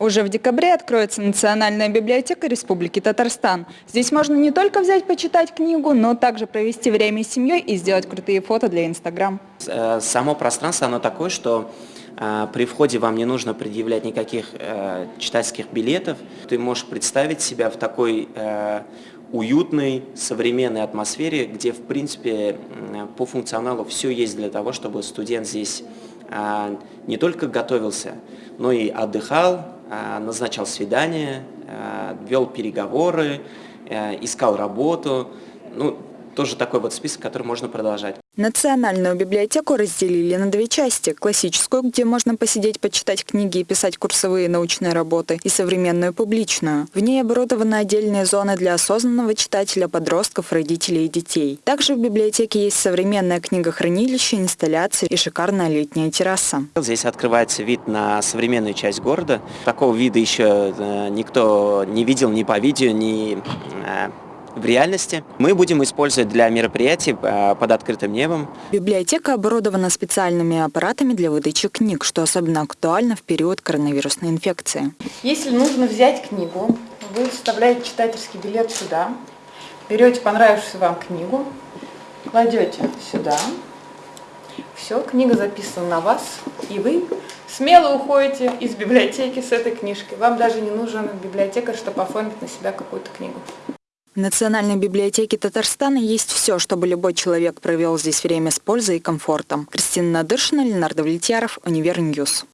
Уже в декабре откроется Национальная библиотека Республики Татарстан. Здесь можно не только взять почитать книгу, но также провести время с семьей и сделать крутые фото для Инстаграм. Э, само пространство, оно такое, что э, при входе вам не нужно предъявлять никаких э, читательских билетов. Ты можешь представить себя в такой уютной, современной атмосфере, где, в принципе, по функционалу все есть для того, чтобы студент здесь не только готовился, но и отдыхал, а, назначал свидания, а, вел переговоры, а, искал работу. Ну, тоже такой вот список, который можно продолжать. Национальную библиотеку разделили на две части. Классическую, где можно посидеть, почитать книги и писать курсовые научные работы, и современную публичную. В ней оборудованы отдельные зоны для осознанного читателя, подростков, родителей и детей. Также в библиотеке есть современное книгохранилище, инсталляции и шикарная летняя терраса. Здесь открывается вид на современную часть города. Такого вида еще э, никто не видел ни по видео, ни э, в реальности. Мы будем использовать для мероприятий э, под открытым небом. Библиотека оборудована специальными аппаратами для выдачи книг, что особенно актуально в период коронавирусной инфекции. Если нужно взять книгу, вы вставляете читательский билет сюда, берете понравившуюся вам книгу, кладете сюда, все, книга записана на вас, и вы смело уходите из библиотеки с этой книжкой. Вам даже не нужен библиотекарь, чтобы оформить на себя какую-то книгу. В Национальной библиотеке Татарстана есть все, чтобы любой человек провел здесь время с пользой и комфортом. Кристина Надыршина, Ленардо Влетьяров, Универ News.